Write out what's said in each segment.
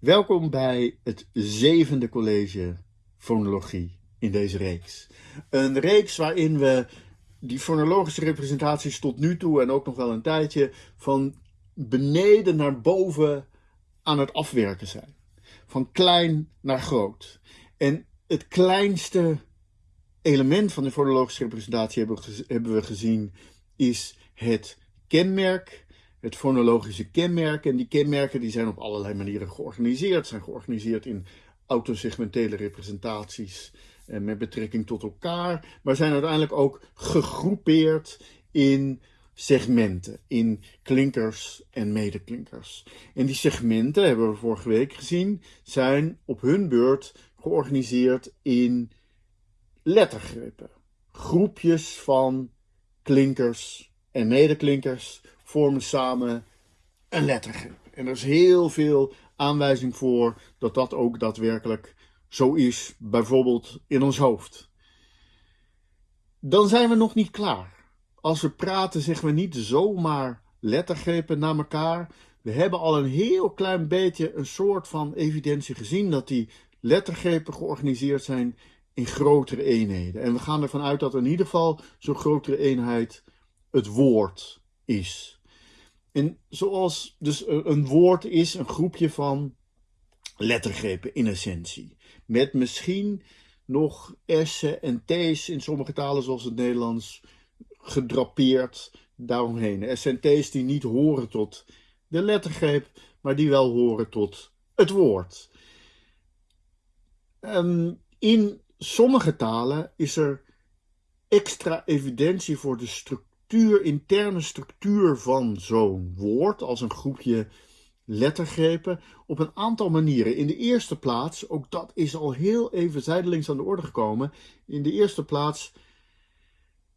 Welkom bij het zevende college fonologie in deze reeks. Een reeks waarin we die fonologische representaties tot nu toe en ook nog wel een tijdje van beneden naar boven aan het afwerken zijn. Van klein naar groot. En het kleinste element van de fonologische representatie hebben we gezien is het kenmerk het fonologische kenmerk. En die kenmerken die zijn op allerlei manieren georganiseerd. Zijn georganiseerd in autosegmentele representaties en eh, met betrekking tot elkaar. Maar zijn uiteindelijk ook gegroepeerd in segmenten, in klinkers en medeklinkers. En die segmenten, hebben we vorige week gezien, zijn op hun beurt georganiseerd in lettergrepen. Groepjes van klinkers en medeklinkers vormen samen een lettergrip. En er is heel veel aanwijzing voor dat dat ook daadwerkelijk zo is, bijvoorbeeld in ons hoofd. Dan zijn we nog niet klaar. Als we praten zeggen we niet zomaar lettergrepen naar elkaar. We hebben al een heel klein beetje een soort van evidentie gezien dat die lettergrepen georganiseerd zijn in grotere eenheden. En we gaan ervan uit dat in ieder geval zo'n grotere eenheid het woord is. En zoals dus een woord is een groepje van lettergrepen in essentie. Met misschien nog S'en en T's in sommige talen zoals het Nederlands gedrapeerd daaromheen. S'en en T's die niet horen tot de lettergreep, maar die wel horen tot het woord. Um, in sommige talen is er extra evidentie voor de structuur structuur, interne structuur van zo'n woord, als een groepje lettergrepen, op een aantal manieren. In de eerste plaats, ook dat is al heel even zijdelings aan de orde gekomen, in de eerste plaats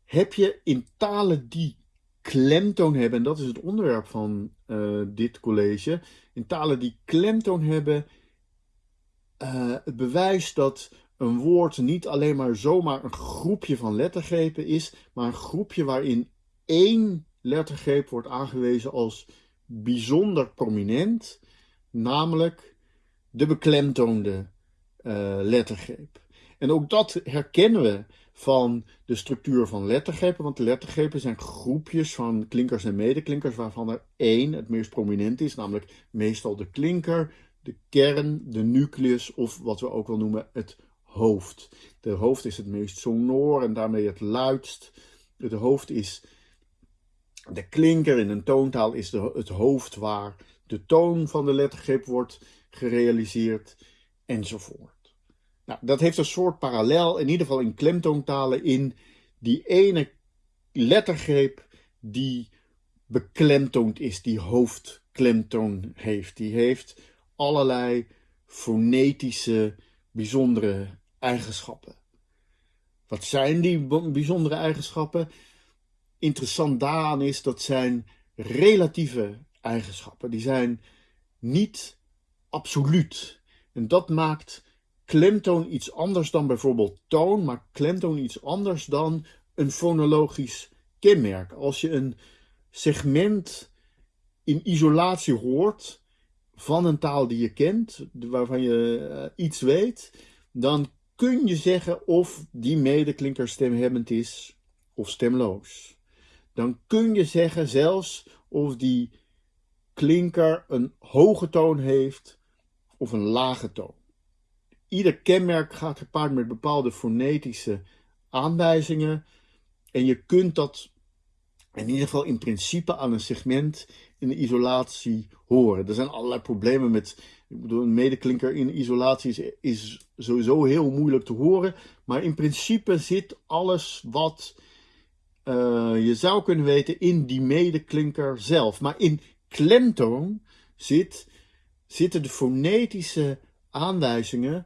heb je in talen die klemtoon hebben, en dat is het onderwerp van uh, dit college, in talen die klemtoon hebben, uh, het bewijs dat een woord niet alleen maar zomaar een groepje van lettergrepen is, maar een groepje waarin één lettergreep wordt aangewezen als bijzonder prominent, namelijk de beklemtoonde uh, lettergreep. En ook dat herkennen we van de structuur van lettergrepen, want lettergrepen zijn groepjes van klinkers en medeklinkers, waarvan er één het meest prominent is, namelijk meestal de klinker, de kern, de nucleus of wat we ook wel noemen het hoofd. De hoofd is het meest sonor en daarmee het luidst. Het hoofd is de klinker in een toontaal is de, het hoofd waar de toon van de lettergreep wordt gerealiseerd, enzovoort. Nou, dat heeft een soort parallel, in ieder geval in klemtoontalen, in die ene lettergreep die beklemtoond is, die hoofdklemtoon heeft. Die heeft allerlei fonetische bijzondere eigenschappen. Wat zijn die bijzondere eigenschappen? Interessant daaraan is, dat zijn relatieve eigenschappen. Die zijn niet absoluut. En dat maakt klemtoon iets anders dan bijvoorbeeld toon, maar klemtoon iets anders dan een fonologisch kenmerk. Als je een segment in isolatie hoort van een taal die je kent, waarvan je eh, iets weet, dan kun je zeggen of die medeklinker stemhebbend is of stemloos dan kun je zeggen zelfs of die klinker een hoge toon heeft of een lage toon. Ieder kenmerk gaat gepaard met bepaalde fonetische aanwijzingen en je kunt dat in ieder geval in principe aan een segment in de isolatie horen. Er zijn allerlei problemen met, ik bedoel, een medeklinker in isolatie is, is sowieso heel moeilijk te horen, maar in principe zit alles wat uh, je zou kunnen weten in die medeklinker zelf. Maar in klemtoon zit, zitten de fonetische aanwijzingen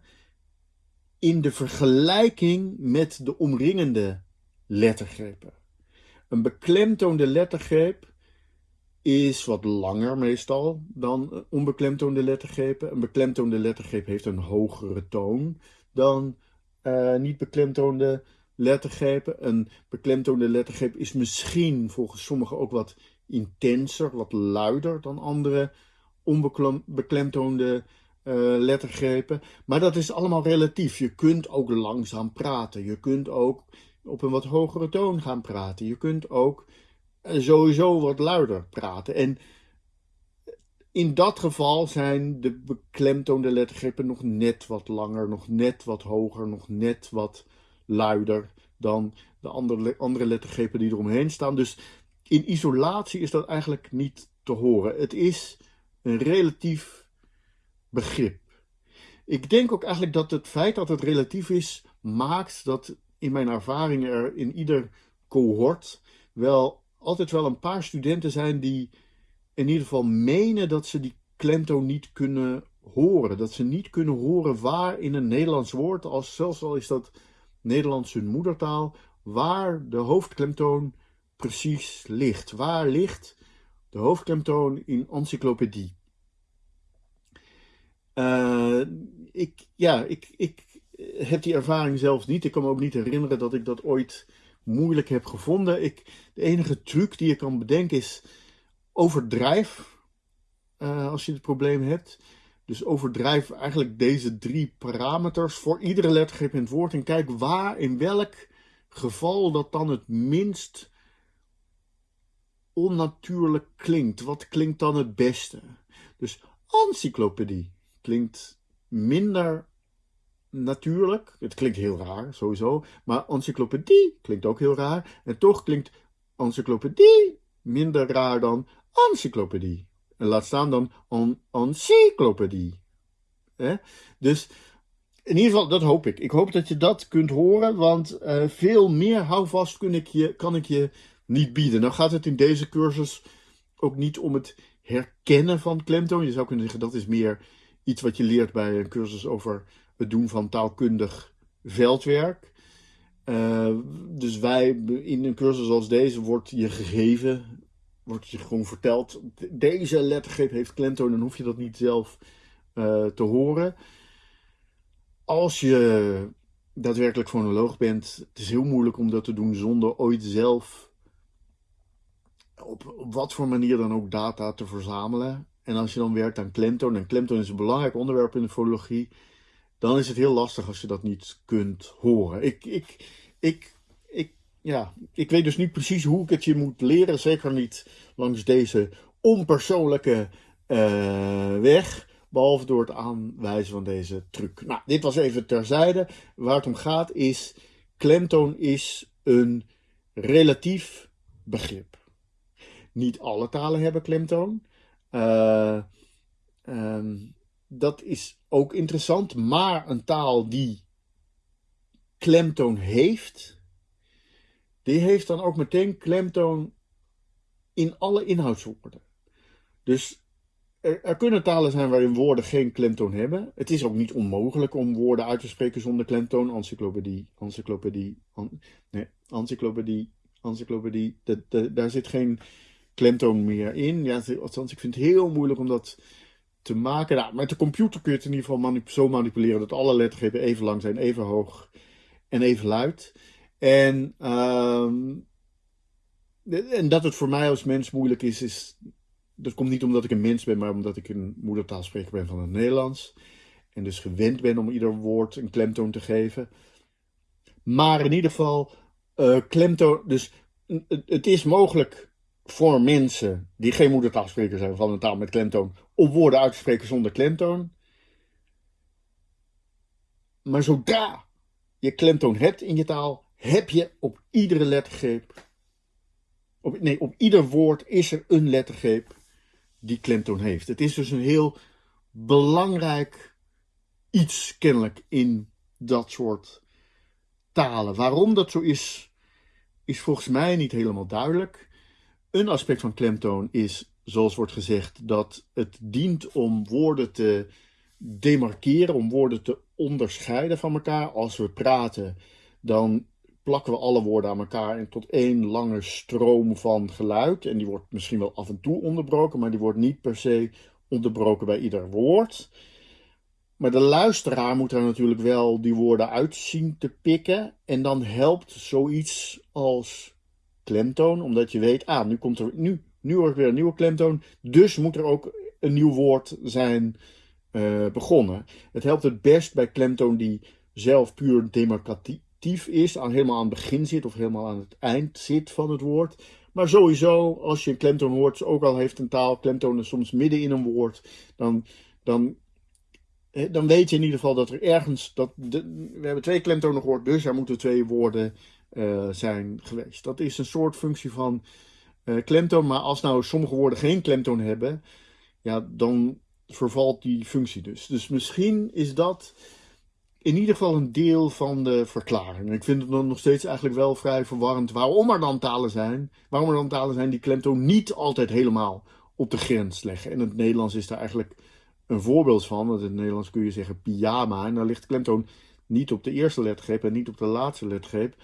in de vergelijking met de omringende lettergrepen. Een beklemtoonde lettergreep is wat langer meestal dan onbeklemtoonde lettergrepen. Een beklemtoonde lettergreep heeft een hogere toon dan uh, niet beklemtoonde. Een beklemtoonde lettergreep is misschien volgens sommigen ook wat intenser, wat luider dan andere onbeklemtoonde lettergrepen. Maar dat is allemaal relatief. Je kunt ook langzaam praten. Je kunt ook op een wat hogere toon gaan praten. Je kunt ook sowieso wat luider praten. En in dat geval zijn de beklemtoonde lettergrepen nog net wat langer, nog net wat hoger, nog net wat luider dan de andere, andere lettergrepen die eromheen staan. Dus in isolatie is dat eigenlijk niet te horen. Het is een relatief begrip. Ik denk ook eigenlijk dat het feit dat het relatief is, maakt dat in mijn ervaring er in ieder cohort wel altijd wel een paar studenten zijn die in ieder geval menen dat ze die klemtoon niet kunnen horen. Dat ze niet kunnen horen waar in een Nederlands woord, als, zelfs al is dat Nederlands hun moedertaal, waar de hoofdklemtoon precies ligt. Waar ligt de hoofdklemtoon in encyclopedie? Uh, ik, ja, ik, ik heb die ervaring zelfs niet. Ik kan me ook niet herinneren dat ik dat ooit moeilijk heb gevonden. Ik, de enige truc die je kan bedenken is overdrijf uh, als je het probleem hebt. Dus overdrijf eigenlijk deze drie parameters voor iedere lettergreep in het woord en kijk waar, in welk geval dat dan het minst onnatuurlijk klinkt. Wat klinkt dan het beste? Dus encyclopedie klinkt minder natuurlijk. Het klinkt heel raar, sowieso. Maar encyclopedie klinkt ook heel raar. En toch klinkt encyclopedie minder raar dan encyclopedie. Laat staan dan een encyclopedie. Dus in ieder geval, dat hoop ik. Ik hoop dat je dat kunt horen, want uh, veel meer houvast kan ik, je, kan ik je niet bieden. Nou gaat het in deze cursus ook niet om het herkennen van klemtoon. Je zou kunnen zeggen dat is meer iets wat je leert bij een cursus over het doen van taalkundig veldwerk. Uh, dus wij, in een cursus als deze, wordt je gegeven, wordt je gewoon verteld, deze lettergreep heeft klemtoon, dan hoef je dat niet zelf uh, te horen. Als je daadwerkelijk fonoloog bent, het is heel moeilijk om dat te doen zonder ooit zelf op, op wat voor manier dan ook data te verzamelen. En als je dan werkt aan klemtoon, en klemtoon is een belangrijk onderwerp in de fonologie, dan is het heel lastig als je dat niet kunt horen. Ik, ik, ik, ja, ik weet dus niet precies hoe ik het je moet leren, zeker niet langs deze onpersoonlijke uh, weg, behalve door het aanwijzen van deze truc. Nou, dit was even terzijde. Waar het om gaat is, klemtoon is een relatief begrip. Niet alle talen hebben klemtoon. Uh, um, dat is ook interessant, maar een taal die klemtoon heeft, die heeft dan ook meteen klemtoon in alle inhoudswoorden. Dus er, er, kunnen talen zijn waarin woorden geen klemtoon hebben. Het is ook niet onmogelijk om woorden uit te spreken zonder klemtoon. Encyclopedie, encyclopedie, nee, encyclopedie, encyclopedie. daar zit geen klemtoon meer in. Ja, althans, ik vind het heel moeilijk om dat te maken. Nou, met de computer kun je het in ieder geval zo manipuleren dat alle lettergrepen even lang zijn, even hoog en even luid. En, uh, en dat het voor mij als mens moeilijk is, is, dat komt niet omdat ik een mens ben, maar omdat ik een moedertaalspreker ben van het Nederlands. En dus gewend ben om ieder woord een klemtoon te geven. Maar in ieder geval, uh, klemtoon, dus het is mogelijk voor mensen die geen moedertaalspreker zijn van een taal met klemtoon, om woorden uit te spreken zonder klemtoon. Maar zodra je klemtoon hebt in je taal, heb je op iedere lettergreep, op, nee, op ieder woord is er een lettergreep die klemtoon heeft. Het is dus een heel belangrijk iets kennelijk in dat soort talen. Waarom dat zo is, is volgens mij niet helemaal duidelijk. Een aspect van klemtoon is, zoals wordt gezegd, dat het dient om woorden te demarkeren, om woorden te onderscheiden van elkaar. Als we praten, dan plakken we alle woorden aan elkaar en tot één lange stroom van geluid. En die wordt misschien wel af en toe onderbroken, maar die wordt niet per se onderbroken bij ieder woord. Maar de luisteraar moet er natuurlijk wel die woorden uit zien te pikken. En dan helpt zoiets als klemtoon, omdat je weet, ah, nu komt er, nu, nu weer een nieuwe klemtoon, dus moet er ook een nieuw woord zijn begonnen. Het helpt het best bij klemtoon die zelf puur demarcatief is, aan, helemaal aan het begin zit of helemaal aan het eind zit van het woord. Maar sowieso, als je een klemtoon hoort, ook al heeft een taal klemtonen soms midden in een woord, dan, dan, dan weet je in ieder geval dat er ergens, dat we hebben twee klemtonen gehoord, dus er moeten twee woorden uh, zijn geweest. Dat is een soort functie van uh, klemtoon, maar als nou sommige woorden geen klemtoon hebben, ja, dan vervalt die functie dus. Dus misschien is dat in ieder geval een deel van de verklaring. Ik vind het dan nog steeds eigenlijk wel vrij verwarrend waarom er dan talen zijn, waarom er dan talen zijn die klemtoon niet altijd helemaal op de grens leggen. En het Nederlands is daar eigenlijk een voorbeeld van. Want in het Nederlands kun je zeggen pyjama en dan ligt klemtoon niet op de eerste lettergreep en niet op de laatste lettergreep,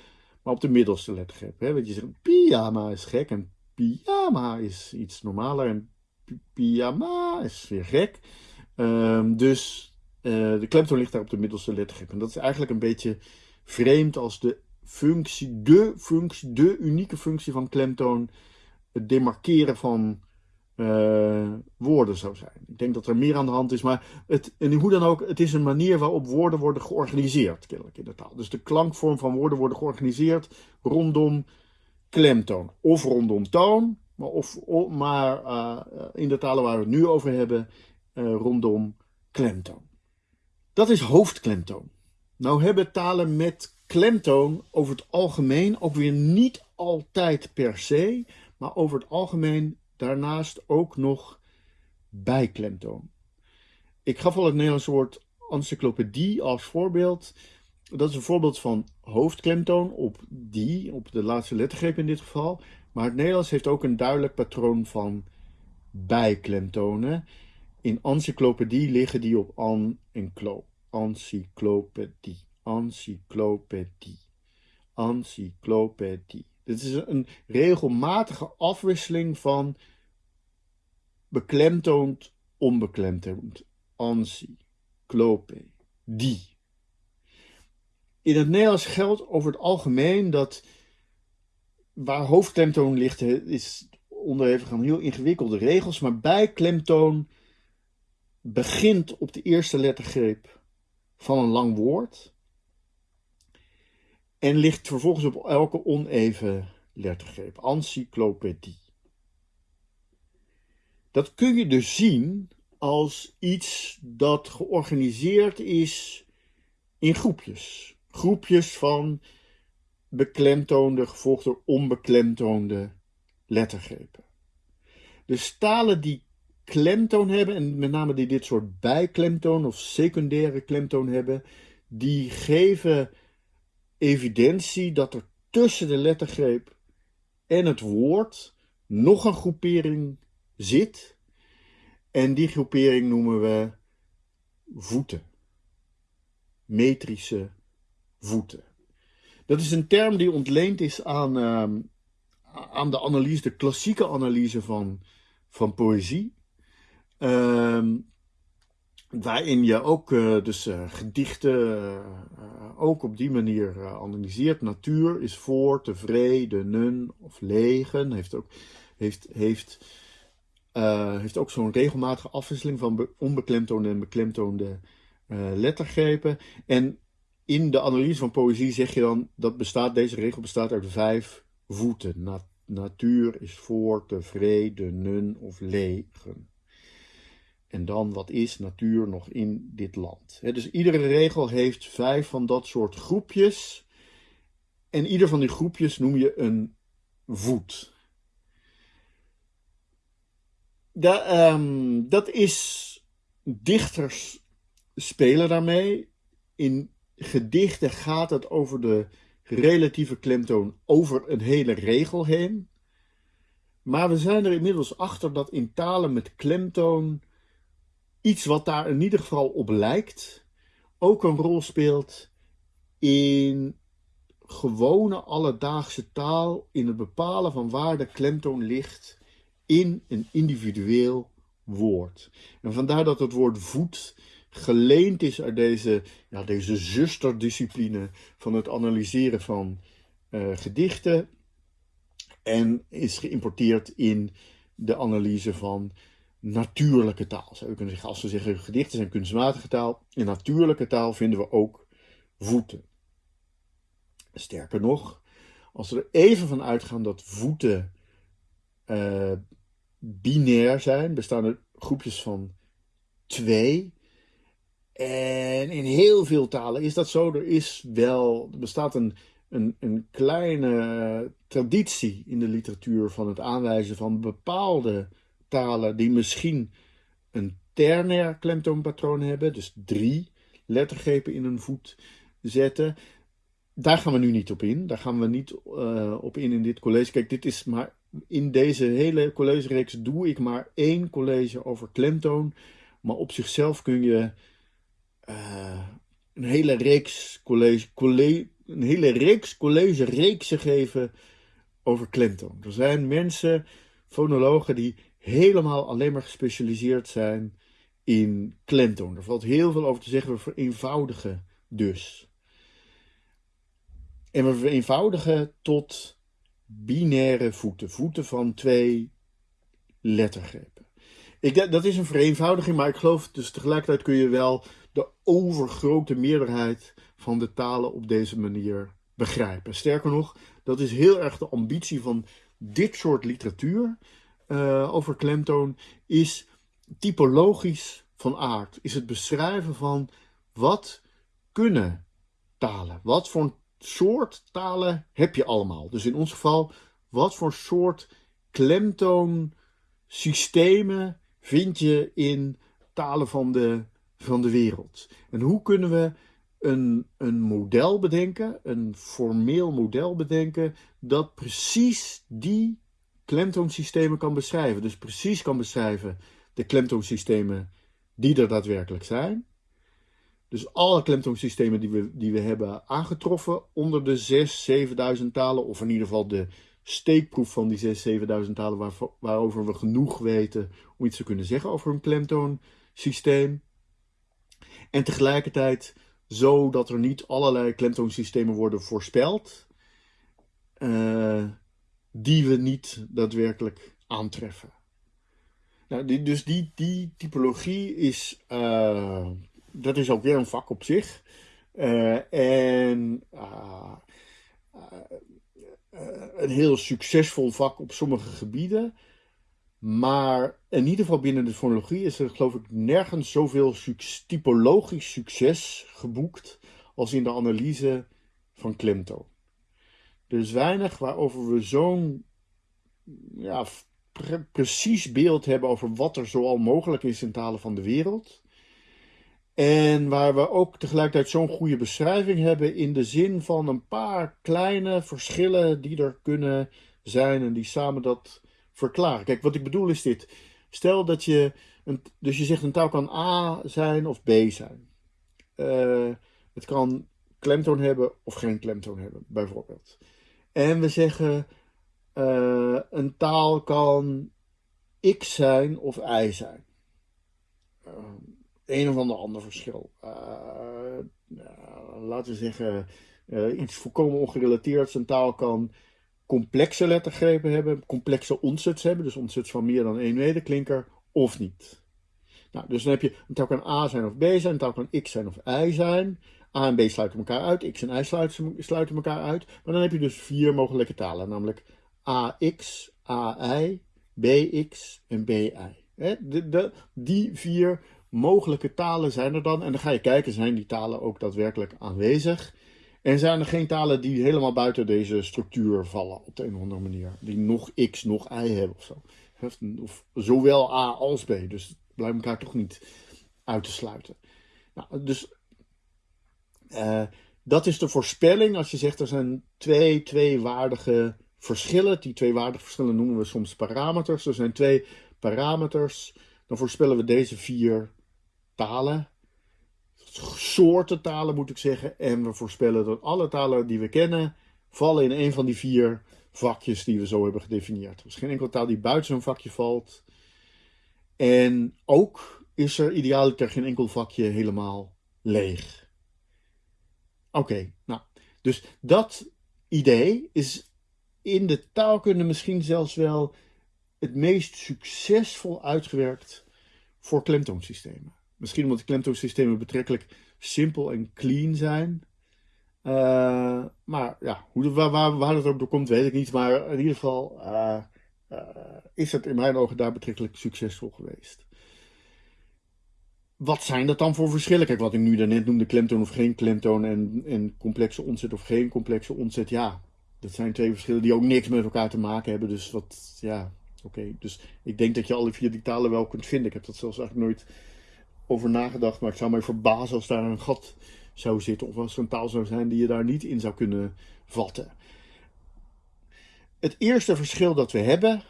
maar op de middelste lettergreep. Hè? Want je zegt pyjama is gek en pyjama is iets normaler en pyjama is weer gek. Um, dus uh, de klemtoon ligt daar op de middelste lettergrip. En dat is eigenlijk een beetje vreemd als de functie, de functie, de unieke functie van klemtoon het demarkeren van uh, woorden zou zijn. Ik denk dat er meer aan de hand is, maar het, en hoe dan ook, het is een manier waarop woorden worden georganiseerd, kennelijk in de taal. Dus de klankvorm van woorden worden georganiseerd rondom klemtoon. Of rondom toon, maar, of, maar uh, in de talen waar we het nu over hebben, rondom klemtoon. Dat is hoofdklemtoon. Nou hebben talen met klemtoon over het algemeen ook weer niet altijd per se, maar over het algemeen daarnaast ook nog bijklemtoon. Ik gaf al het Nederlandse woord encyclopedie als voorbeeld. Dat is een voorbeeld van hoofdklemtoon op die, op de laatste lettergreep in dit geval. Maar het Nederlands heeft ook een duidelijk patroon van bijklemtonen. In encyclopedie liggen die op an en klo. Encyclopedie, encyclopedie, encyclopedie. Dit is een regelmatige afwisseling van beklemtoond, onbeklemtoond. Encyclopedie. In het Nederlands geldt over het algemeen dat waar hoofdklemtoon ligt, is onderhevig aan heel ingewikkelde regels, maar bij klemtoon begint op de eerste lettergreep van een lang woord en ligt vervolgens op elke oneven lettergreep. Encyclopedie. Dat kun je dus zien als iets dat georganiseerd is in groepjes. Groepjes van beklemtoonde gevolgd door onbeklemtoonde lettergrepen. De stalen die klemtoon hebben, en met name die dit soort bijklemtoon of secundaire klemtoon hebben, die geven evidentie dat er tussen de lettergreep en het woord nog een groepering zit. En die groepering noemen we voeten. Metrische voeten. Dat is een term die ontleend is aan, uh, aan de analyse, de klassieke analyse van, van poëzie. Uh, waarin je ook uh, dus uh, gedichten uh, ook op die manier analyseert. Natuur is voor, tevreden, of legen. Heeft ook, heeft, heeft, heeft ook zo'n regelmatige afwisseling van onbeklemtoonde en beklemtoonde lettergrepen. En in de analyse van poëzie zeg je dan dat bestaat, deze regel bestaat uit vijf voeten. Na, natuur is voor, tevreden, of legen. En dan wat is natuur nog in dit land. dus iedere regel heeft vijf van dat soort groepjes. En ieder van die groepjes noem je een voet. Ehm, dat is. Dichters spelen daarmee. In gedichten gaat het over de relatieve klemtoon over een hele regel heen. Maar we zijn er inmiddels achter dat in talen met klemtoon iets wat daar in ieder geval op lijkt, ook een rol speelt in gewone alledaagse taal, in het bepalen van waar de klemtoon ligt in een individueel woord. En vandaar dat het woord voet geleend is uit deze, ja, deze zusterdiscipline van het analyseren van uh, gedichten en is geïmporteerd in de analyse van natuurlijke taal. Zou kunnen zeggen, als we zeggen gedichten zijn kunstmatige taal, in natuurlijke taal vinden we ook voeten. Sterker nog, als we er even van uitgaan dat voeten uh, binair zijn, bestaan er groepjes van twee. En in heel veel talen is dat zo. Er is wel, er bestaat een, een, een kleine traditie in de literatuur van het aanwijzen van bepaalde talen die misschien een ternair klemtoonpatroon hebben, dus drie lettergrepen in een voet zetten. Daar gaan we nu niet op in. Daar gaan we niet uh, op in in dit college. Kijk, dit is maar in deze hele collegereeks doe ik maar één college over klemtoon. Maar op zichzelf kun je uh, een hele reeks college, college, een hele reeks college reeksen geven over klemtoon. Er zijn mensen, fonologen, die helemaal alleen maar gespecialiseerd zijn in klemtoon. Er valt heel veel over te zeggen. We vereenvoudigen dus. En we vereenvoudigen tot binaire voeten. Voeten van twee lettergrepen. Ik, dat is een vereenvoudiging, maar ik geloof dus tegelijkertijd kun je wel de overgrote meerderheid van de talen op deze manier begrijpen. Sterker nog, dat is heel erg de ambitie van dit soort literatuur uh, over klemtoon, is typologisch van aard. Is het beschrijven van wat kunnen talen? Wat voor soort talen heb je allemaal? Dus in ons geval, wat voor soort klemtoonsystemen vind je in talen van de, van de wereld? En hoe kunnen we een, een model bedenken, een formeel model bedenken, dat precies die klemtoonsystemen kan beschrijven. Dus precies kan beschrijven de klemtoonsystemen die er daadwerkelijk zijn. Dus alle klemtoonsystemen die we, die we hebben aangetroffen onder de 6.000, 7.000 talen, of in ieder geval de steekproef van die 6.000, 7.000 talen waar, waarover we genoeg weten om iets te kunnen zeggen over een klemtoonsysteem. En tegelijkertijd zo dat er niet allerlei klemtoonsystemen worden voorspeld, uh, die we niet daadwerkelijk aantreffen. Nou, die, dus die, die typologie is, uh, dat is ook weer een vak op zich. Uh, en uh, een heel succesvol vak op sommige gebieden. Maar in ieder geval binnen de fonologie is er geloof ik nergens zoveel typologisch succes geboekt als in de analyse van klemtoon. Is weinig waarover we zo'n ja, precies beeld hebben over wat er zoal mogelijk is in talen van de wereld. En waar we ook tegelijkertijd zo'n goede beschrijving hebben in de zin van een paar kleine verschillen die er kunnen zijn en die samen dat verklaren. Kijk, wat ik bedoel is dit. Stel dat je, een, dus je zegt een taal kan A zijn of B zijn. Uh, het kan klemtoon hebben of geen klemtoon hebben, bijvoorbeeld. En we zeggen uh, een taal kan X zijn of Y zijn. Uh, een of ander ander verschil. Uh, laten we zeggen iets volkomen ongerelateerd. Een taal kan complexe lettergrepen hebben, complexe ontzuts hebben, dus ontzuts van meer dan één medeklinker, of niet. Nou, dus dan heb je, een taal kan A zijn of B zijn, een taal kan X zijn of Y zijn. A en B sluiten elkaar uit, X en Y sluiten, elkaar uit. Maar dan heb je dus vier mogelijke talen, namelijk AX, AI, BX en BI. De, de, die vier mogelijke talen zijn er dan. En dan ga je kijken, zijn die talen ook daadwerkelijk aanwezig? En zijn er geen talen die helemaal buiten deze structuur vallen op de een of andere manier? Die nog X, nog Y hebben of zo. Of zowel A als B. Dus blijft elkaar toch niet uit te sluiten. Nou, dus uh, dat is de voorspelling als je zegt er zijn twee, twee waardige verschillen. Die twee waardige verschillen noemen we soms parameters. Er zijn twee parameters. Dan voorspellen we deze vier talen. Soorten talen moet ik zeggen. En we voorspellen dat alle talen die we kennen vallen in een van die vier vakjes die we zo hebben gedefinieerd. Er is geen enkele taal die buiten zo'n vakje valt. En ook is er idealiter geen enkel vakje helemaal leeg. Oké, nou, dus dat idee is in de taalkunde misschien zelfs wel het meest succesvol uitgewerkt voor klemtoonsystemen. Misschien omdat de klemtoonsystemen betrekkelijk simpel en clean zijn. Uh, maar ja, hoe, waar, waar, waar het ook door komt, weet ik niet. Maar in ieder geval uh, uh, is het in mijn ogen daar betrekkelijk succesvol geweest. Wat zijn dat dan voor verschillen? Kijk, wat ik nu daarnet noemde, klemtoon of geen klemtoon en, en complexe ontzet of geen complexe ontzet. Ja, dat zijn twee verschillen die ook niks met elkaar te maken hebben. Dus wat, ja, oké. Dus ik denk dat je alle vier die talen wel kunt vinden. Ik heb dat zelfs eigenlijk nooit over nagedacht, maar ik zou mij verbazen als daar een gat zou zitten. Of als er een taal zou zijn die je daar niet in zou kunnen vatten. Het eerste verschil dat we hebben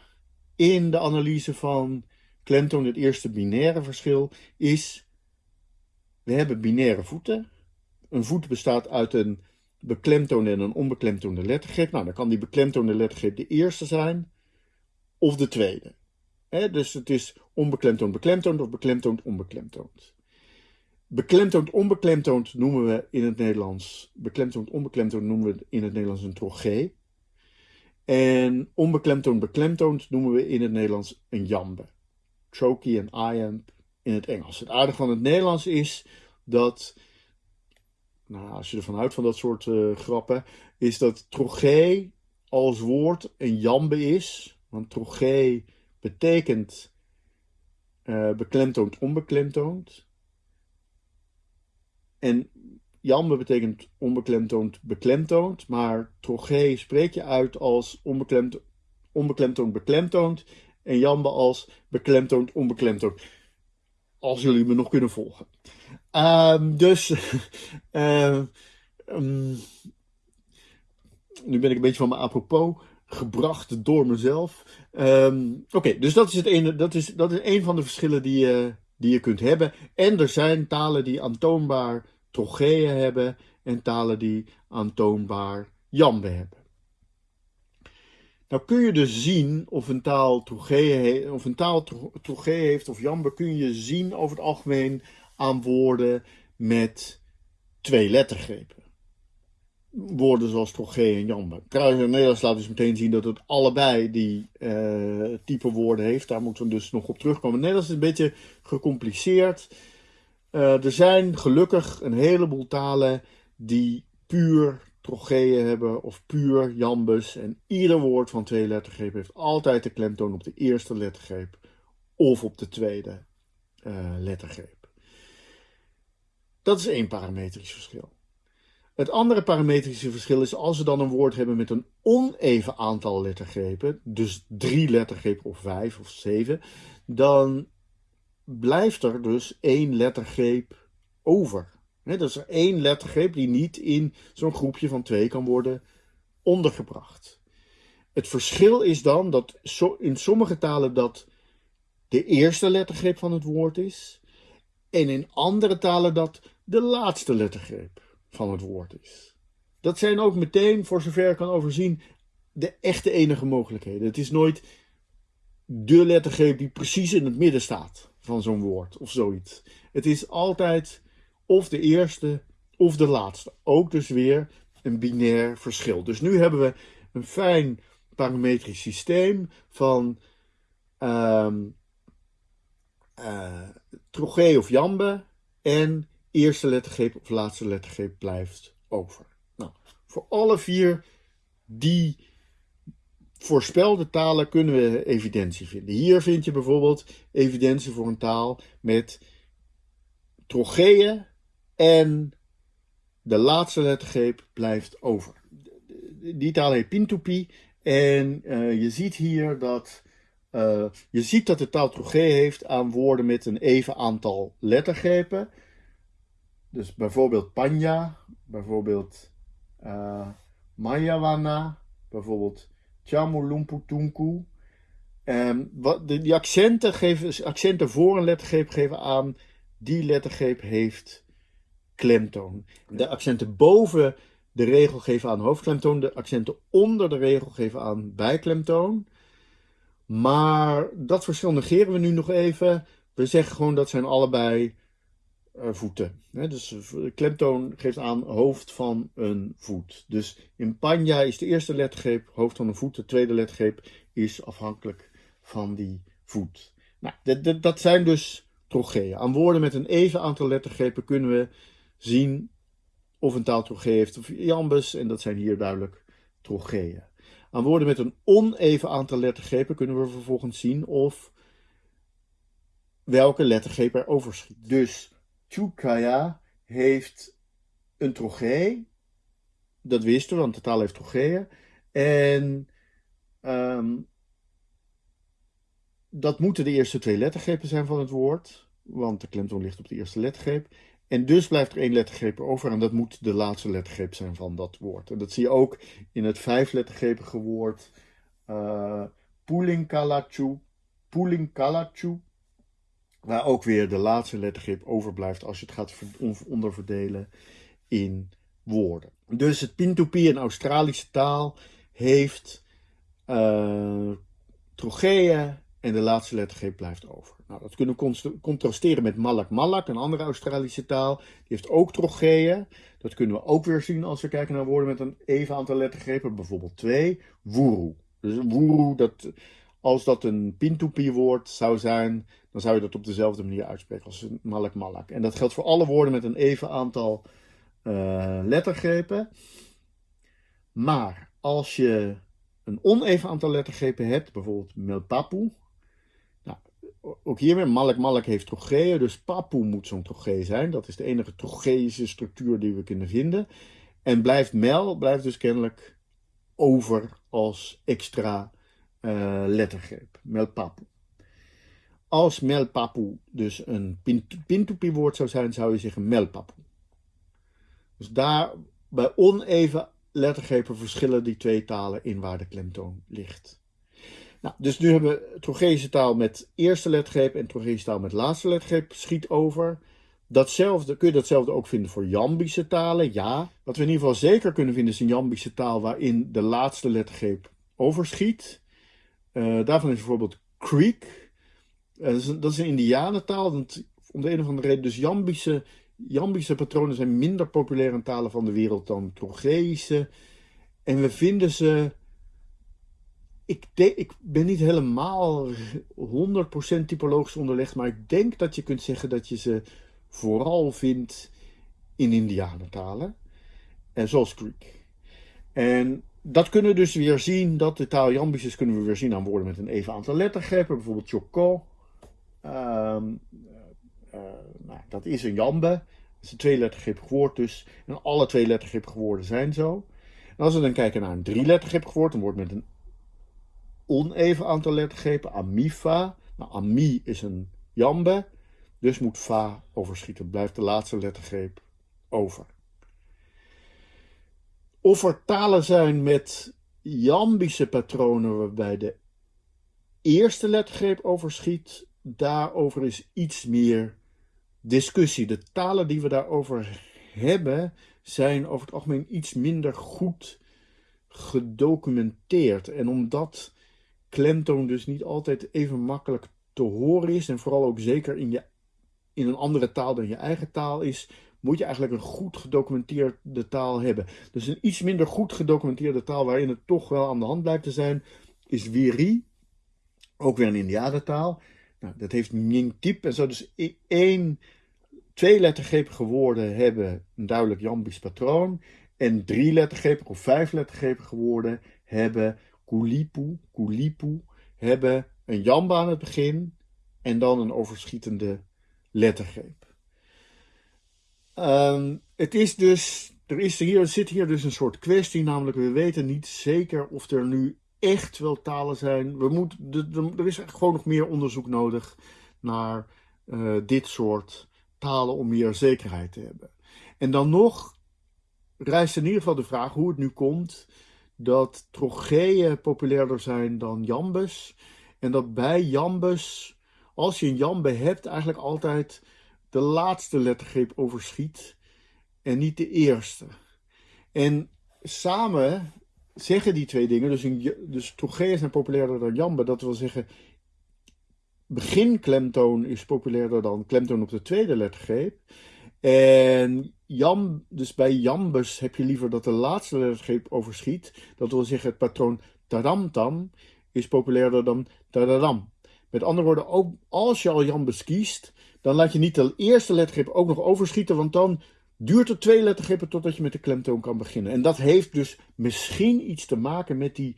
in de analyse van klemtoon, het eerste binaire verschil, is we hebben binaire voeten. Een voet bestaat uit een beklemtoonde en een onbeklemtoonde lettergreep. Nou, dan kan die beklemtoonde lettergreep de eerste zijn of de tweede. dus het is onbeklemtoond beklemtoond of beklemtoond onbeklemtoond. Beklemtoond onbeklemtoond noemen we in het Nederlands, beklemtoond onbeklemtoond noemen we in het Nederlands een trogee. En onbeklemtoond beklemtoond noemen we in het Nederlands een jambe. Choky en iamb in het Engels. Het aardige van het Nederlands is dat, nou, als je ervan houdt van dat soort uh, grappen, is dat trogee als woord een jambe is. Want trogee betekent uh, beklemtoond onbeklemtoond. En jambe betekent onbeklemtoond beklemtoond, maar trogee spreek je uit als onbeklemtoond, onbeklemtoond beklemtoond en jambe als beklemtoond onbeklemtoond. Als jullie me nog kunnen volgen. Uh, dus, uh, um, nu ben ik een beetje van mijn apropos gebracht door mezelf. Oké, dus dat is, het ene, dat, is, dat is een van de verschillen die je, die je kunt hebben. En er zijn talen die aantoonbaar trocheeën hebben en talen die aantoonbaar jambe hebben. Nou kun je dus zien of een taal trocheeën of een taal heeft of jambe kun je zien over het algemeen aan woorden met twee lettergrepen. Woorden zoals trogee en jambe. Trouwens, in Nederlands laat dus meteen zien dat het allebei die uh, type woorden heeft. Daar moeten we dus nog op terugkomen. Nederlands is een beetje gecompliceerd. Uh, er zijn gelukkig een heleboel talen die puur trocheeën hebben of puur jambus. En ieder woord van twee lettergrepen heeft altijd de klemtoon op de eerste lettergreep of op de tweede uh, lettergreep. Dat is één parametrisch verschil. Het andere parametrische verschil is als we dan een woord hebben met een oneven aantal lettergrepen, dus drie lettergrepen of vijf of zeven, dan blijft er dus één lettergreep over. Dat is er één lettergreep die niet in zo'n groepje van twee kan worden ondergebracht. Het verschil is dan dat in sommige talen dat de eerste lettergreep van het woord is, en in andere talen dat de laatste lettergreep van het woord is. Dat zijn ook meteen, voor zover ik kan overzien, de echte enige mogelijkheden. Het is nooit de lettergreep die precies in het midden staat van zo'n woord of zoiets. Het is altijd of de eerste of de laatste. Ook dus weer een binair verschil. Dus nu hebben we een fijn parametrisch systeem van um, uh, trogee of jambe en eerste lettergreep of laatste lettergreep blijft over. Nou, voor alle vier die voorspelde talen kunnen we evidentie vinden. Hier vind je bijvoorbeeld evidentie voor een taal met trocheeën en de laatste lettergreep blijft over. Die taal heet Pintupi en uh, je ziet hier dat uh, je ziet dat de taal trogee heeft aan woorden met een even aantal lettergrepen. Dus bijvoorbeeld Panya, bijvoorbeeld uh, Mayawana, bijvoorbeeld Chamulumputunku. Um, wat, de, die accenten, geven, accenten voor een lettergreep geven aan die lettergreep heeft klemtoon. De accenten boven de regel geven aan hoofdklemtoon, de accenten onder de regel geven aan bijklemtoon. Maar dat verschil negeren we nu nog even. We zeggen gewoon dat zijn allebei uh, voeten. Hè? Dus klemtoon geeft aan hoofd van een voet. Dus in panja is de eerste lettergreep hoofd van een voet. De tweede lettergreep is afhankelijk van die voet. Nou, dat zijn dus trocheeën. Aan woorden met een even aantal lettergrepen kunnen we zien of een taal trogee heeft of jambus. En dat zijn hier duidelijk trocheeën. Aan woorden met een oneven aantal lettergrepen kunnen we vervolgens zien of welke lettergreep er overschiet. Dus Chukaya heeft een trogee. Dat wisten we, want de taal heeft trocheeën. En um, dat moeten de eerste twee lettergrepen zijn van het woord, want de klemtoon ligt op de eerste lettergreep. En dus blijft er één lettergreep over en dat moet de laatste lettergreep zijn van dat woord. En dat zie je ook in het vijflettergrepige woord uh, Pulinkalachu, waar ook weer de laatste lettergreep overblijft als je het gaat onderverdelen in woorden. Dus het Pintupi, een Australische taal, heeft uh, trocheeën en de laatste lettergreep blijft over. Nou, dat kunnen we contrasteren met Malak Malak, een andere Australische taal. Die heeft ook trocheeën. Dat kunnen we ook weer zien als we kijken naar woorden met een even aantal lettergrepen, bijvoorbeeld twee. Wuru. Dus wuru, dat, als dat een Pintupi-woord zou zijn, dan zou je dat op dezelfde manier uitspreken als Malak Malak. En dat geldt voor alle woorden met een even aantal uh, lettergrepen. Maar als je een oneven aantal lettergrepen hebt, bijvoorbeeld Melpapu, ook hier weer, Malk Malk heeft trocheeën, dus Papu moet zo'n trogee zijn. Dat is de enige trocheïsche structuur die we kunnen vinden. En blijft Mel, blijft dus kennelijk over als extra uh, lettergreep. Melpapu. Als Melpapu dus een Pintupi-woord zou zijn, zou je zeggen Melpapu. Dus daar bij oneven lettergrepen verschillen die twee talen in waar de klemtoon ligt. Nou, dus nu hebben we Trogeische taal met eerste lettergreep en Trogeische taal met laatste lettergreep schiet over. Datzelfde, kun je datzelfde ook vinden voor Jambische talen? Ja. Wat we in ieder geval zeker kunnen vinden is een Jambische taal waarin de laatste lettergreep overschiet. Uh, daarvan is bijvoorbeeld Creek. Uh, dat, is een, dat, is een, Indianentaal. om de een of andere reden. Dus Jambische, Jambische patronen zijn minder populair in talen van de wereld dan Trogeische. En we vinden ze ik, ik ben niet helemaal 100% typologisch onderlegd, maar ik denk dat je kunt zeggen dat je ze vooral vindt in Indianentalen, en zoals Greek. En dat kunnen we dus weer zien, dat de taal Jambisches kunnen we weer zien aan woorden met een even aantal lettergrepen, bijvoorbeeld Choko. Um, uh, nou, dat is een Jambe, dat is een twee lettergrepig woord dus, en alle twee lettergrepige woorden zijn zo. Als we dan kijken naar een drie lettergrepig woord, een woord met een oneven aantal lettergrepen, amifa. Nou, ami is een jambe, dus moet fa overschieten. Blijft de laatste lettergreep over. Of er talen zijn met jambische patronen waarbij de eerste lettergreep overschiet, daarover is iets meer discussie. De talen die we daarover hebben zijn over het algemeen iets minder goed gedocumenteerd. En omdat klemtoon dus niet altijd even makkelijk te horen is. En vooral ook zeker in, je, in een andere taal dan je eigen taal is. Moet je eigenlijk een goed gedocumenteerde taal hebben. Dus een iets minder goed gedocumenteerde taal waarin het toch wel aan de hand blijft te zijn. Is Wiri. Ook weer een Indianentaal. Nou, dat heeft Tip en zo. Dus één, twee lettergrepige woorden hebben een duidelijk Jambisch patroon. En drie lettergrepige of vijf lettergrepige woorden hebben Kulipu, Kulipu hebben een jamba aan het begin en dan een overschietende lettergreep. Um, het is dus, er, is hier, zit hier dus een soort kwestie, namelijk we weten niet zeker of er nu echt wel talen zijn. We moet, er is gewoon nog meer onderzoek nodig naar uh, dit soort talen om meer zekerheid te hebben. En dan nog rijst in ieder geval de vraag hoe het nu komt dat trocheeën populairder zijn dan jambes. En dat bij jambes, als je een jambe hebt, eigenlijk altijd de laatste lettergreep overschiet en niet de eerste. En samen zeggen die twee dingen, dus, een, dus trocheeën zijn populairder dan jambe, dat wil zeggen beginklemtoon is populairder dan klemtoon op de tweede lettergreep. En jam, dus bij jambus heb je liever dat de laatste lettergreep overschiet. Dat wil zeggen het patroon taramtam is populairder dan dadadam. Met andere woorden, ook als je al jambes kiest, dan laat je niet de eerste lettergrip ook nog overschieten, want dan duurt het twee lettergrippen totdat je met de klemtoon kan beginnen. En dat heeft dus misschien iets te maken met die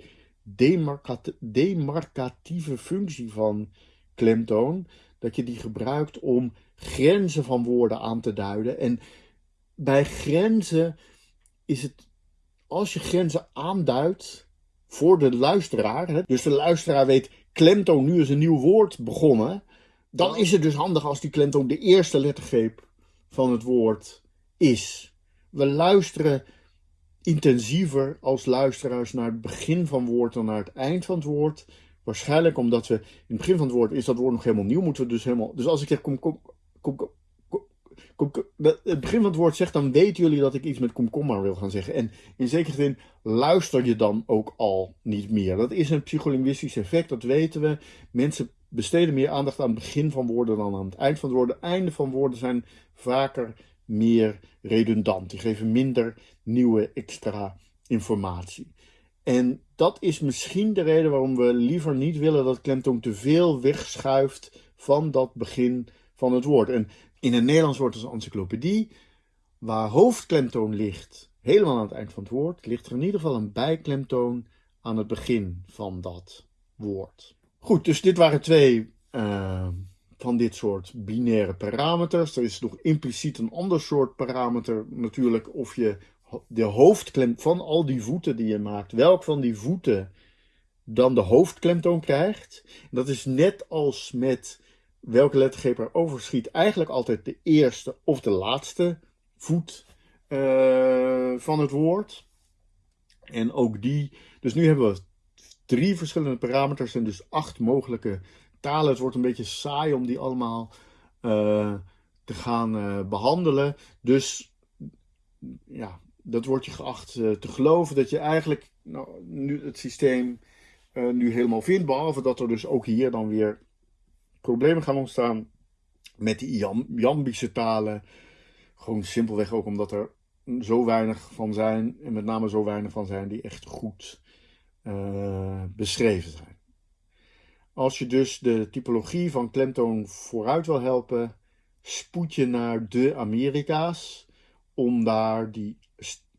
demarcatieve functie van klemtoon. Dat je die gebruikt om grenzen van woorden aan te duiden. En bij grenzen is het, als je grenzen aanduidt voor de luisteraar, dus de luisteraar weet, klemtoon, nu is een nieuw woord begonnen, dan is het dus handig als die klemtoon de eerste lettergreep van het woord is. We luisteren intensiever als luisteraars naar het begin van het woord dan naar het eind van het woord. Waarschijnlijk omdat we in het begin van het woord is dat woord nog helemaal nieuw, moeten we dus helemaal. Dus als ik zeg kom, kom, kom, het begin van het woord zegt, dan weten jullie dat ik iets met komkommer wil gaan zeggen. En in zekere zin luister je dan ook al niet meer. Dat is een psycholinguïstisch effect, dat weten we. Mensen besteden meer aandacht aan het begin van woorden dan aan het eind van het woord. De einde van woorden zijn vaker meer redundant. Die geven minder nieuwe extra informatie. En dat is misschien de reden waarom we liever niet willen dat klemtoon te veel wegschuift van dat begin van het woord. En in een Nederlands woord als encyclopedie, waar hoofdklemtoon ligt, helemaal aan het eind van het woord, ligt er in ieder geval een bijklemtoon aan het begin van dat woord. Goed, dus dit waren twee uh, van dit soort binaire parameters. Er is nog impliciet een ander soort parameter natuurlijk of je de hoofdklem van al die voeten die je maakt, welk van die voeten dan de hoofdklemtoon krijgt. Dat is net als met welke lettergreep er overschiet, eigenlijk altijd de eerste of de laatste voet uh, van het woord. En ook die, dus nu hebben we drie verschillende parameters en dus acht mogelijke talen. Het wordt een beetje saai om die allemaal uh, te gaan uh, behandelen. Dus ja, dat wordt je geacht te geloven dat je eigenlijk nou, nu het systeem nu helemaal vindt. Behalve dat er dus ook hier dan weer problemen gaan ontstaan met die jam Jambische talen. Gewoon simpelweg ook omdat er zo weinig van zijn. En met name zo weinig van zijn die echt goed beschreven zijn. Als je dus de typologie van klemtoon vooruit wil helpen, spoed je naar de Amerika's om daar die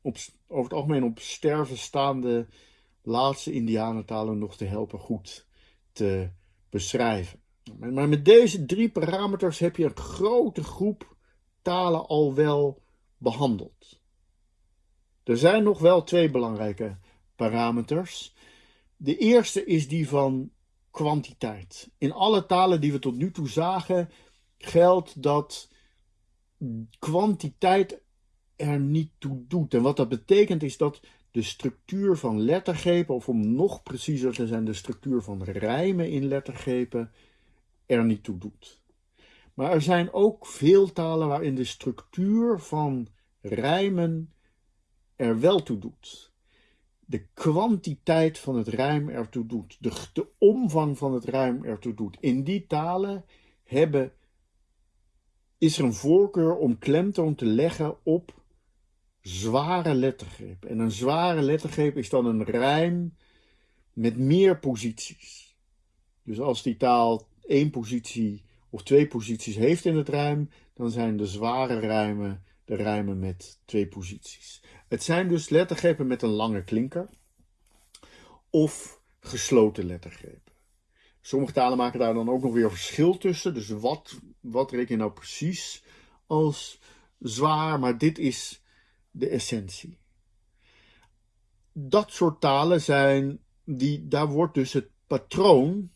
op, over het algemeen op sterven staande laatste Indianentalen nog te helpen goed te beschrijven. Maar met deze drie parameters heb je een grote groep talen al wel behandeld. Er zijn nog wel twee belangrijke parameters. De eerste is die van kwantiteit. In alle talen die we tot nu toe zagen, geldt dat kwantiteit er niet toe doet. En wat dat betekent is dat de structuur van lettergrepen, of om nog preciezer te zijn, de structuur van rijmen in lettergrepen, er niet toe doet. Maar er zijn ook veel talen waarin de structuur van rijmen er wel toe doet de kwantiteit van het rijm ertoe doet, de, omvang van het rijm ertoe doet. In die talen hebben, is er een voorkeur om klemtoon te leggen op zware lettergreep. En een zware lettergreep is dan een rijm met meer posities. Dus als die taal één positie of twee posities heeft in het rijm, dan zijn de zware rijmen de rijmen met twee posities. Het zijn dus lettergrepen met een lange klinker of gesloten lettergrepen. Sommige talen maken daar dan ook nog weer verschil tussen. Dus wat, wat reken je nou precies als zwaar, maar dit is de essentie. Dat soort talen zijn, die, daar wordt dus het patroon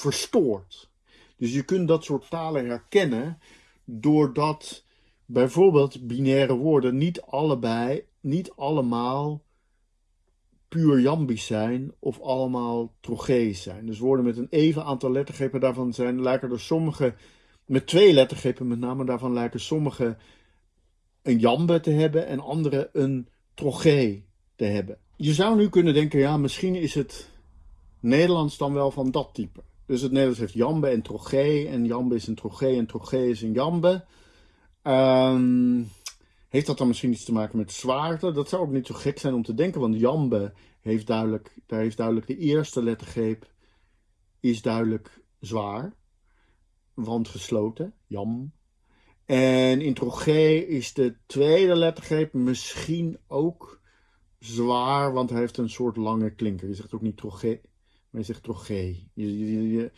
verstoord. Dus je kunt dat soort talen herkennen doordat bijvoorbeeld binaire woorden niet allebei, niet allemaal puur jambisch zijn of allemaal trochees zijn. Dus woorden met een even aantal lettergrepen daarvan zijn, lijken er sommige, met twee lettergrepen met name, daarvan lijken sommige een jambe te hebben en andere een trogee te hebben. Je zou nu kunnen denken, ja, misschien is het Nederlands dan wel van dat type. Dus het Nederlands heeft jambe en trogee en jambe is een trogee en trogee is een jambe. Um, Heeft dat dan misschien iets te maken met zwaarte? Dat zou ook niet zo gek zijn om te denken, want jambe heeft duidelijk, daar heeft duidelijk de eerste lettergreep is duidelijk zwaar, want gesloten, jam. En in trogé is de tweede lettergreep misschien ook zwaar, want hij heeft een soort lange klinker. Je zegt ook niet trogé, maar je zegt trogé. Je,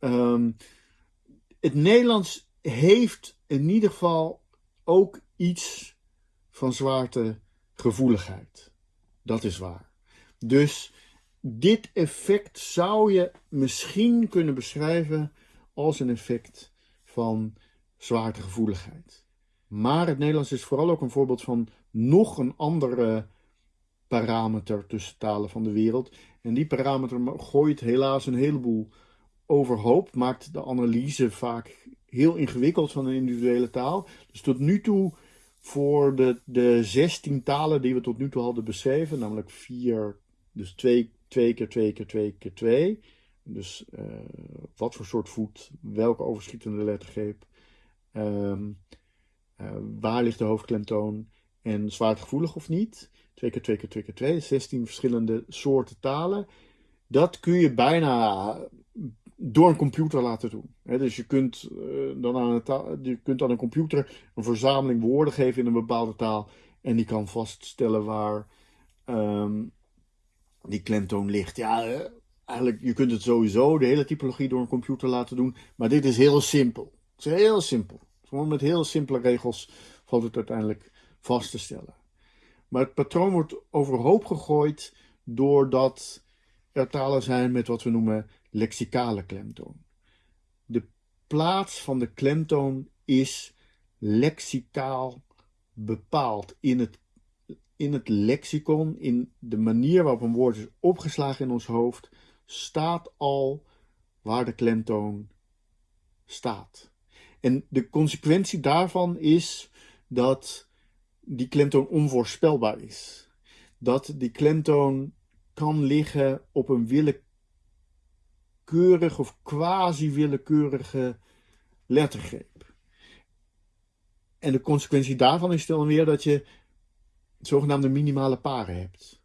um, het Nederlands heeft in ieder geval ook iets van zwaartegevoeligheid. Dat is waar. Dus dit effect zou je misschien kunnen beschrijven als een effect van zwaartegevoeligheid. Maar het Nederlands is vooral ook een voorbeeld van nog een andere parameter tussen talen van de wereld. En die parameter gooit helaas een heleboel overhoop, maakt de analyse vaak heel ingewikkeld van een individuele taal. Dus tot nu toe, voor de, de 16 talen die we tot nu toe hadden beschreven, namelijk vier, dus twee, twee keer twee keer twee keer twee. Dus uh, wat voor soort voet, welke overschietende lettergreep, um, uh, waar ligt de hoofdklemtoon en zwaartegevoelig of niet. Twee keer twee keer twee keer twee, 16 verschillende soorten talen. Dat kun je bijna door een computer laten doen. dus je kunt, uh, dan aan een je kunt aan een computer een verzameling woorden geven in een bepaalde taal. En die kan vaststellen waar um, die klemtoon ligt. Ja, uh, eigenlijk, je kunt het sowieso, de hele typologie, door een computer laten doen. Maar dit is heel simpel. Het is heel simpel. Gewoon met heel simpele regels valt het uiteindelijk vast te stellen. Maar het patroon wordt overhoop gegooid doordat er talen zijn met wat we noemen lexicale klemtoon. De plaats van de klemtoon is lexicaal bepaald in het, in het lexicon, in de manier waarop een woord is opgeslagen in ons hoofd, staat al waar de klemtoon staat. En de consequentie daarvan is dat die klemtoon onvoorspelbaar is. Dat die klemtoon kan liggen op een willekeurig of quasi-willekeurige lettergreep. En de consequentie daarvan is dan weer dat je zogenaamde minimale paren hebt.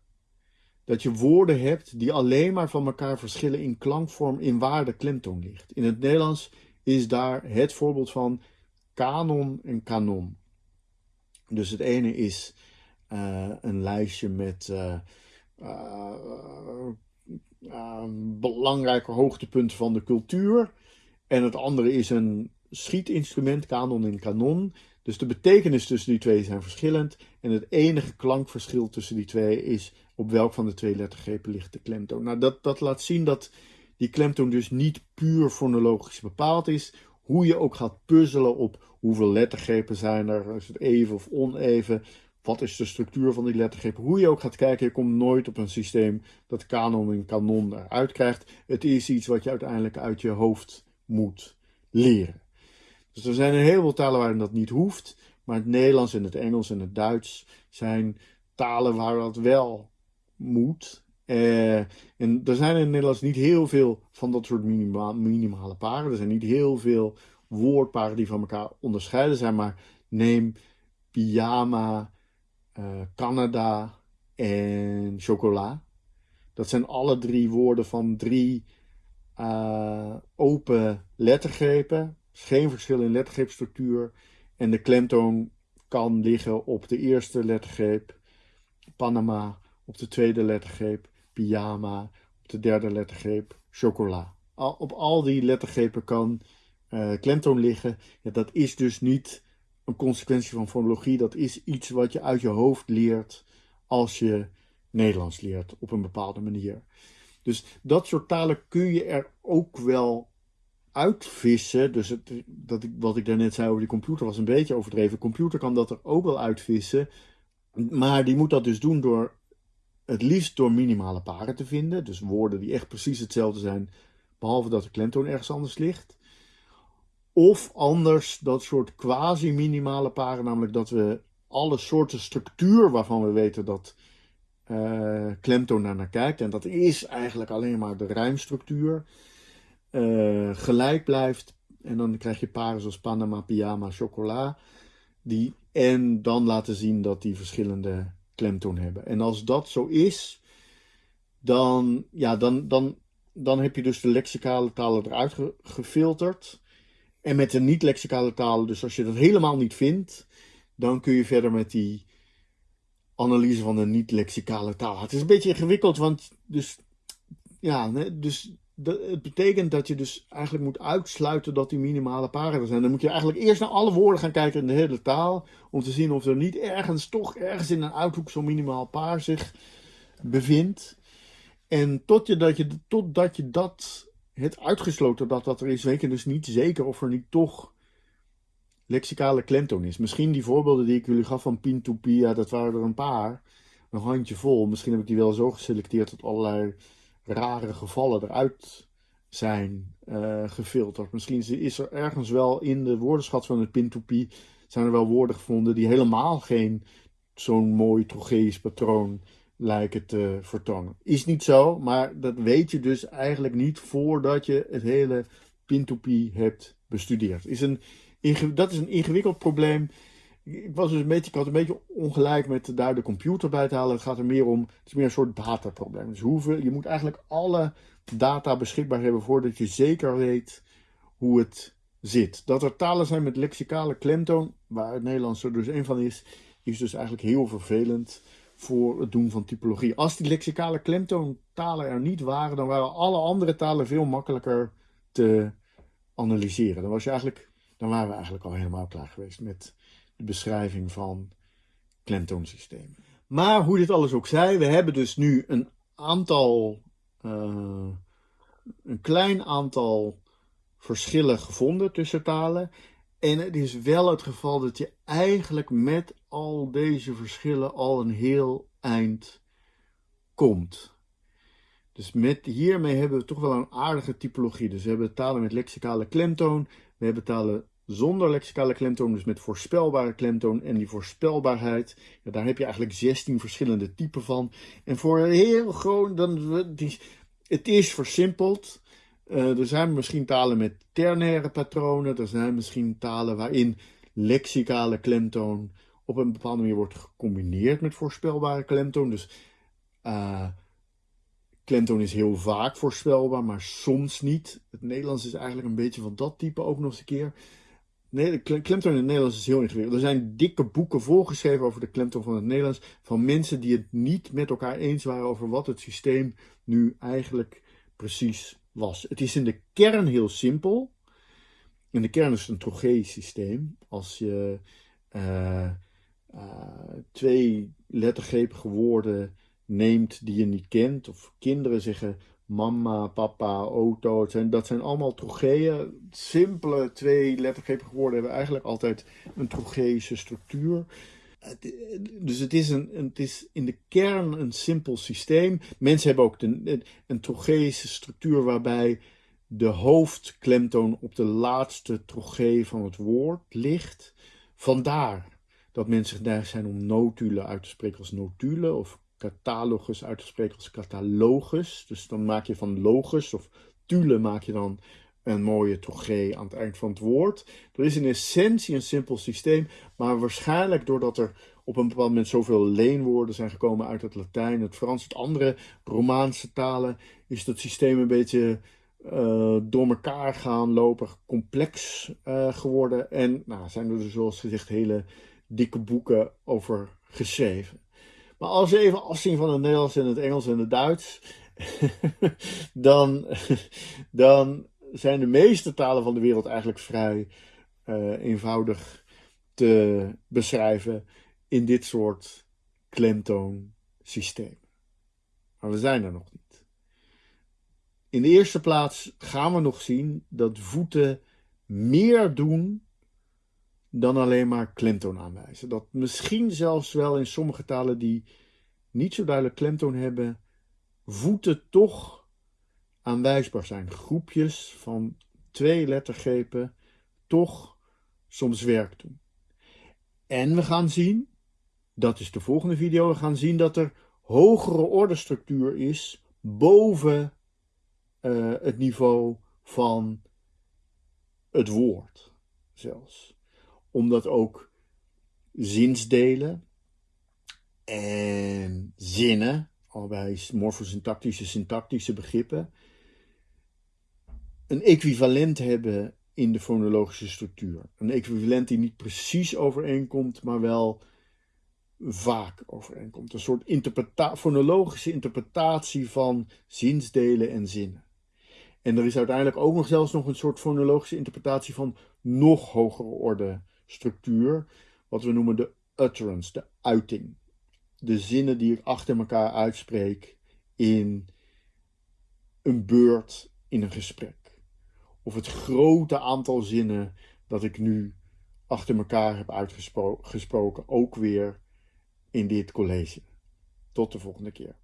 Dat je woorden hebt die alleen maar van elkaar verschillen in klankvorm, in waar de klemtoon ligt. In het Nederlands is daar het voorbeeld van kanon en kanon. Dus het ene is uh, een lijstje met uh, uh, belangrijke hoogtepunt van de cultuur. En het andere is een schietinstrument, kanon en kanon. Dus de betekenis tussen die twee zijn verschillend. En het enige klankverschil tussen die twee is op welk van de twee lettergrepen ligt de klemtoon. Nou, dat, dat laat zien dat die klemtoon dus niet puur fonologisch bepaald is. Hoe je ook gaat puzzelen op hoeveel lettergrepen zijn er, is het even of oneven, wat is de structuur van die lettergreep? Hoe je ook gaat kijken, je komt nooit op een systeem dat kanon en kanon eruit krijgt. Het is iets wat je uiteindelijk uit je hoofd moet leren. Dus er zijn een heleboel talen waarin dat niet hoeft. Maar het Nederlands en het Engels en het Duits zijn talen waar dat wel moet. Uh, en er zijn in Nederlands niet heel veel van dat soort minima minimale paren. Er zijn niet heel veel woordparen die van elkaar onderscheiden zijn. Maar neem pyjama, uh, Canada en chocola. Dat zijn alle drie woorden van drie uh, open lettergrepen. Geen verschil in lettergreepstructuur. En de klemtoon kan liggen op de eerste lettergreep, Panama, op de tweede lettergreep, pyjama, op de derde lettergreep, chocola. Op al die lettergrepen kan uh, klemtoon liggen. Ja, dat is dus niet een consequentie van fonologie. Dat is iets wat je uit je hoofd leert als je Nederlands leert op een bepaalde manier. Dus dat soort talen kun je er ook wel uitvissen. Dus het, dat ik, wat ik daarnet zei over die computer was een beetje overdreven. Computer kan dat er ook wel uitvissen. Maar die moet dat dus doen door het liefst door minimale paren te vinden. Dus woorden die echt precies hetzelfde zijn, behalve dat de klemtoon ergens anders ligt. Of anders dat soort quasi-minimale paren, namelijk dat we alle soorten structuur waarvan we weten dat uh, klemtoon naar, naar kijkt, en dat is eigenlijk alleen maar de rijmstructuur, uh, gelijk blijft. En dan krijg je paren zoals Panama, Pyjama, Chocola. Die, en dan laten zien dat die verschillende klemtoon hebben. En als dat zo is, dan, ja, dan, dan, dan heb je dus de lexicale talen eruit gefilterd. En met de niet-lexicale talen, dus als je dat helemaal niet vindt, dan kun je verder met die analyse van de niet-lexicale taal. Het is een beetje ingewikkeld, want dus, ja, dus het betekent dat je dus eigenlijk moet uitsluiten dat die minimale paren er zijn. Dan moet je eigenlijk eerst naar alle woorden gaan kijken in de hele taal, om te zien of er niet ergens, toch ergens in een uithoek zo'n minimaal paar zich bevindt. En tot je dat, je, totdat je dat het uitgesloten dat dat er is, weet je dus niet zeker of er niet toch lexicale klemtoon is. Misschien die voorbeelden die ik jullie gaf van pin to pia, dat waren er een paar. Een handje vol. Misschien heb ik die wel zo geselecteerd dat allerlei rare gevallen eruit zijn uh, gefilterd. Misschien is er ergens wel in de woordenschat van het pin to pia zijn er wel woorden gevonden die helemaal geen zo'n mooi trocheïs patroon lijken te vertonen. Is niet zo, maar dat weet je dus eigenlijk niet voordat je het hele pin hebt bestudeerd. Is een, dat is een ingewikkeld probleem. Ik, was dus een beetje, ik had een beetje ongelijk met daar de computer bij te halen. Het gaat er meer om, het is meer een soort dataprobleem. Dus hoeveel, je moet eigenlijk alle data beschikbaar hebben voordat je zeker weet hoe het zit. Dat er talen zijn met lexicale klemtoon, waar het Nederlands er dus een van is, is dus eigenlijk heel vervelend voor het doen van typologie. Als die lexicale klemtoontalen er niet waren, dan waren alle andere talen veel makkelijker te analyseren. Dan, was je eigenlijk, dan waren we eigenlijk al helemaal klaar geweest met beschrijving van klemtoonsystemen. Maar hoe dit alles ook zij, we hebben dus nu een aantal, uh, een klein aantal verschillen gevonden tussen talen. En het is wel het geval dat je eigenlijk met al deze verschillen al een heel eind komt. Dus met, hiermee hebben we toch wel een aardige typologie. Dus we hebben talen met lexicale klemtoon. We hebben talen zonder lexicale klemtoon, dus met voorspelbare klemtoon. En die voorspelbaarheid, ja, daar heb je eigenlijk 16 verschillende typen van. En voor heel groot, dan, het is versimpeld. Uh, er zijn misschien talen met ternaire patronen. Er zijn misschien talen waarin lexicale klemtoon op een bepaalde manier wordt gecombineerd met voorspelbare klemtoon. Dus uh, klemtoon is heel vaak voorspelbaar, maar soms niet. Het Nederlands is eigenlijk een beetje van dat type ook nog eens een keer. Nee, de klemtoon in het Nederlands is heel ingewikkeld. Er zijn dikke boeken volgeschreven over de klemtoon van het Nederlands. Van mensen die het niet met elkaar eens waren over wat het systeem nu eigenlijk precies was. Het is in de kern heel simpel. In de kern is het een trocheïsch systeem. Als je uh, uh, twee lettergrepige woorden neemt die je niet kent, of kinderen zeggen mama, papa, auto, zijn, dat zijn allemaal trocheeën. Simpele twee lettergrepige woorden hebben eigenlijk altijd een trocheïsche structuur. Dus het is, een, het is in de kern een simpel systeem. Mensen hebben ook een trocheïsche structuur waarbij de hoofdklemtoon op de laatste trogee van het woord ligt. Vandaar dat mensen geneigd zijn om notulen uit te spreken als notulen of catalogus uit te spreken als catalogus. Dus dan maak je van logus of tule maak je dan een mooie trogee aan het eind van het woord. Er is in essentie een simpel systeem, maar waarschijnlijk doordat er op een bepaald moment zoveel leenwoorden zijn gekomen uit het Latijn, het Frans, het andere Romaanse talen, is dat systeem een beetje uh, door elkaar gaan lopen, complex uh, geworden. En nou, zijn er dus zoals gezegd hele dikke boeken over geschreven. Maar als je even afzien van het Nederlands en het Engels en het Duits, dan, dan zijn de meeste talen van de wereld eigenlijk vrij uh, eenvoudig te beschrijven in dit soort klemtoonsysteem. Maar we zijn er nog niet. In de eerste plaats gaan we nog zien dat voeten meer doen dan alleen maar klemtoon aanwijzen. Dat misschien zelfs wel in sommige talen die niet zo duidelijk klemtoon hebben, voeten toch aanwijsbaar zijn. Groepjes van twee lettergrepen toch soms werk doen. En we gaan zien, dat is de volgende video, we gaan zien dat er hogere ordestructuur is boven uh, het niveau van het woord zelfs omdat ook zinsdelen en zinnen, allebei morfosyntactische, syntactische begrippen, een equivalent hebben in de fonologische structuur. Een equivalent die niet precies overeenkomt, maar wel vaak overeenkomt. Een soort fonologische interpretatie van zinsdelen en zinnen. En er is uiteindelijk ook nog zelfs nog een soort fonologische interpretatie van nog hogere orde structuur, wat we noemen de utterance, de uiting. De zinnen die ik achter elkaar uitspreek in een beurt in een gesprek. Of het grote aantal zinnen dat ik nu achter elkaar heb uitgesproken, ook weer in dit college. Tot de volgende keer.